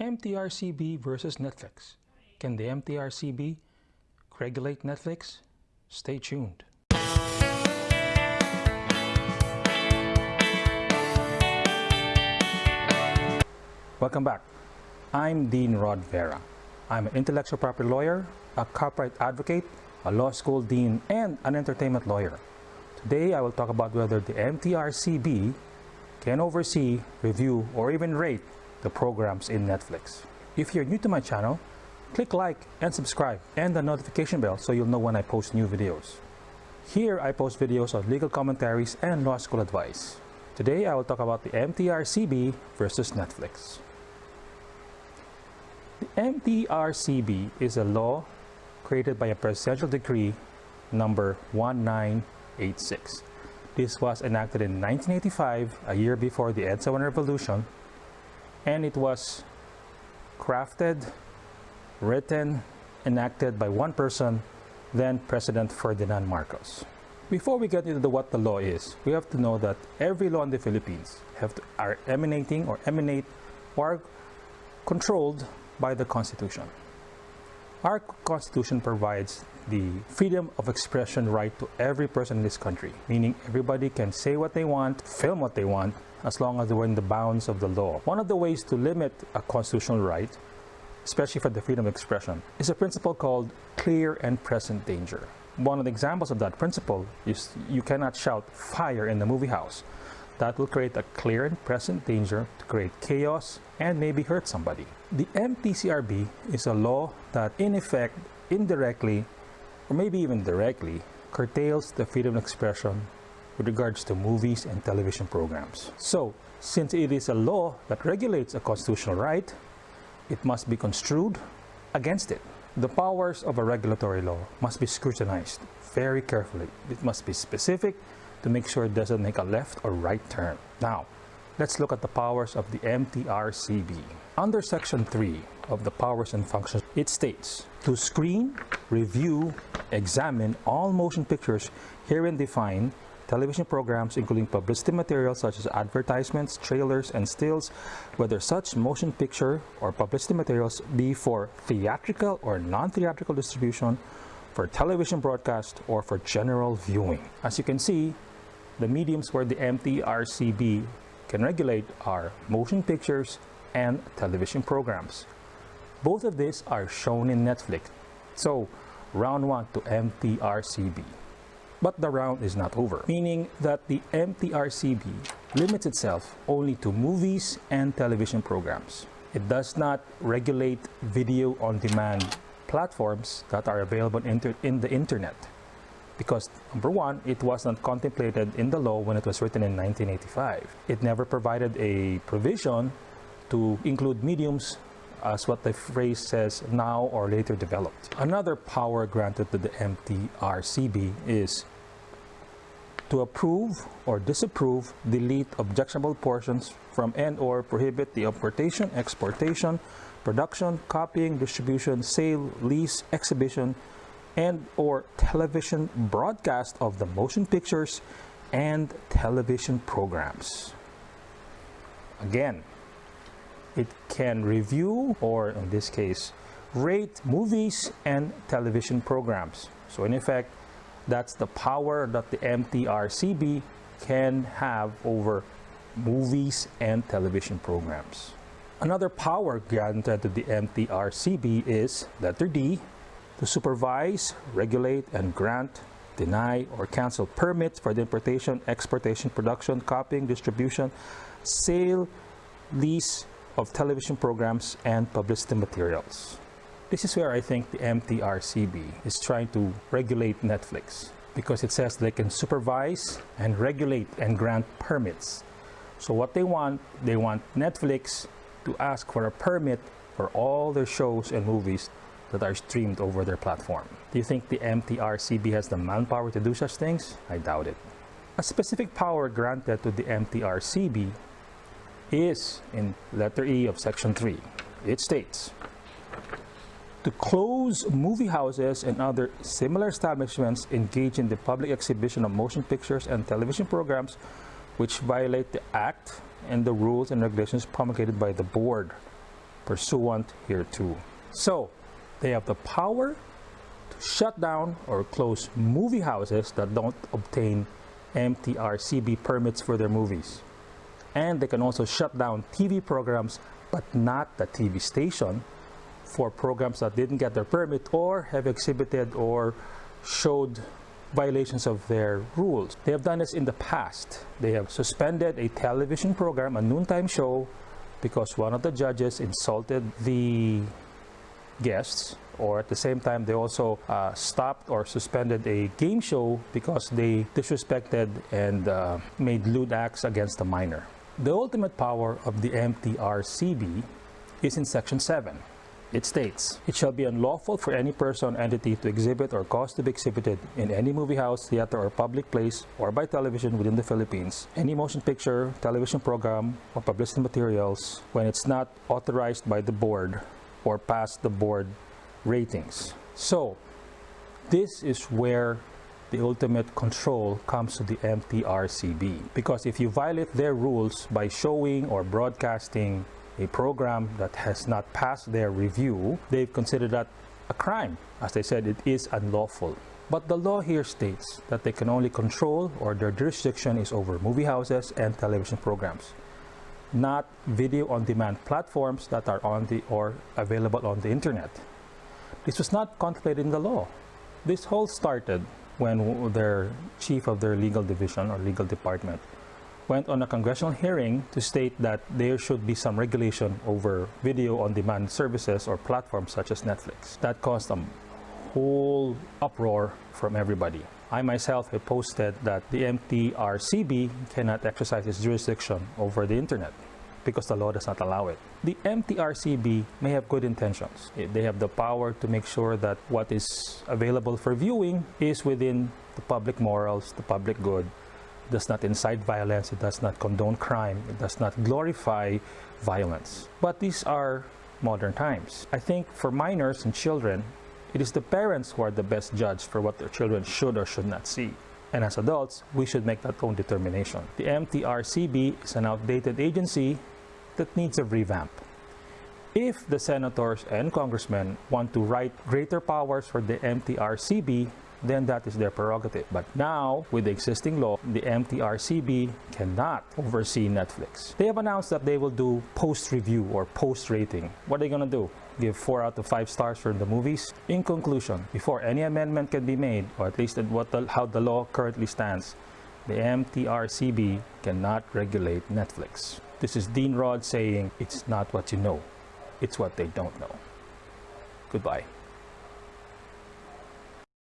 MTRCB versus Netflix. Can the MTRCB regulate Netflix? Stay tuned. Welcome back. I'm Dean Rod Vera. I'm an intellectual property lawyer, a copyright advocate, a law school dean, and an entertainment lawyer. Today I will talk about whether the MTRCB can oversee, review, or even rate the programs in Netflix. If you're new to my channel, click like and subscribe and the notification bell so you'll know when I post new videos. Here I post videos on legal commentaries and law school advice. Today I will talk about the MTRCB versus Netflix. The MTRCB is a law created by a presidential decree number 1986. This was enacted in 1985, a year before the EDSA 1 revolution, and it was crafted, written, enacted by one person, then President Ferdinand Marcos. Before we get into what the law is, we have to know that every law in the Philippines have to, are emanating or emanate or controlled by the Constitution. Our Constitution provides the freedom of expression right to every person in this country, meaning everybody can say what they want, film what they want, as long as they were in the bounds of the law. One of the ways to limit a constitutional right, especially for the freedom of expression, is a principle called clear and present danger. One of the examples of that principle is you cannot shout fire in the movie house. That will create a clear and present danger to create chaos and maybe hurt somebody. The MTCRB is a law that in effect indirectly or maybe even directly curtails the freedom of expression with regards to movies and television programs. So, since it is a law that regulates a constitutional right, it must be construed against it. The powers of a regulatory law must be scrutinized very carefully. It must be specific to make sure it doesn't make a left or right turn. Now, let's look at the powers of the MTRCB. Under Section 3 of the Powers and Functions, it states, to screen, review, examine all motion pictures herein defined television programs including publicity materials such as advertisements, trailers, and stills, whether such motion picture or publicity materials be for theatrical or non-theatrical distribution, for television broadcast, or for general viewing. As you can see, the mediums where the MTRCB can regulate are motion pictures and television programs. Both of these are shown in Netflix. So, round 1 to MTRCB. But the round is not over, meaning that the MTRCB limits itself only to movies and television programs. It does not regulate video on demand platforms that are available in the internet because number one, it was not contemplated in the law when it was written in 1985. It never provided a provision to include mediums as what the phrase says now or later developed. Another power granted to the MTRCB is to approve or disapprove, delete objectionable portions from and or prohibit the importation, exportation, production, copying, distribution, sale, lease, exhibition, and or television broadcast of the motion pictures and television programs. Again, it can review or in this case rate movies and television programs. So in effect, that's the power that the MTRCB can have over movies and television programs. Another power granted to the MTRCB is letter D, to supervise, regulate, and grant, deny, or cancel permits for the importation, exportation, production, copying, distribution, sale, lease of television programs and publicity materials. This is where I think the MTRCB is trying to regulate Netflix because it says they can supervise and regulate and grant permits. So what they want, they want Netflix to ask for a permit for all their shows and movies that are streamed over their platform. Do you think the MTRCB has the manpower to do such things? I doubt it. A specific power granted to the MTRCB is in letter E of section 3. It states, to close movie houses and other similar establishments engaged in the public exhibition of motion pictures and television programs which violate the Act and the rules and regulations promulgated by the Board pursuant hereto. So, they have the power to shut down or close movie houses that don't obtain MTRCB permits for their movies. And they can also shut down TV programs, but not the TV station, for programs that didn't get their permit or have exhibited or showed violations of their rules. They have done this in the past. They have suspended a television program, a noontime show, because one of the judges insulted the guests or at the same time they also uh, stopped or suspended a game show because they disrespected and uh, made lewd acts against a minor. The ultimate power of the MTRCB is in section 7 it states, It shall be unlawful for any person or entity to exhibit or cause to be exhibited in any movie house, theater, or public place, or by television within the Philippines, any motion picture, television program, or publicity materials when it's not authorized by the board or past the board ratings. So, this is where the ultimate control comes to the MTRCB. Because if you violate their rules by showing or broadcasting a program that has not passed their review, they've considered that a crime. As they said, it is unlawful. But the law here states that they can only control or their jurisdiction is over movie houses and television programs, not video on demand platforms that are on the or available on the internet. This was not contemplated in the law. This whole started when their chief of their legal division or legal department went on a congressional hearing to state that there should be some regulation over video on demand services or platforms such as Netflix. That caused a whole uproar from everybody. I myself have posted that the MTRCB cannot exercise its jurisdiction over the internet because the law does not allow it. The MTRCB may have good intentions. Eh, they have the power to make sure that what is available for viewing is within the public morals, the public good, does not incite violence, it does not condone crime, it does not glorify violence. But these are modern times. I think for minors and children, it is the parents who are the best judge for what their children should or should not see. And as adults, we should make that own determination. The MTRCB is an outdated agency that needs a revamp. If the senators and congressmen want to write greater powers for the MTRCB, then that is their prerogative. But now, with the existing law, the MTRCB cannot oversee Netflix. They have announced that they will do post-review or post-rating. What are they going to do? Give 4 out of 5 stars for the movies? In conclusion, before any amendment can be made, or at least what the, how the law currently stands, the MTRCB cannot regulate Netflix. This is Dean Rod saying, it's not what you know, it's what they don't know. Goodbye.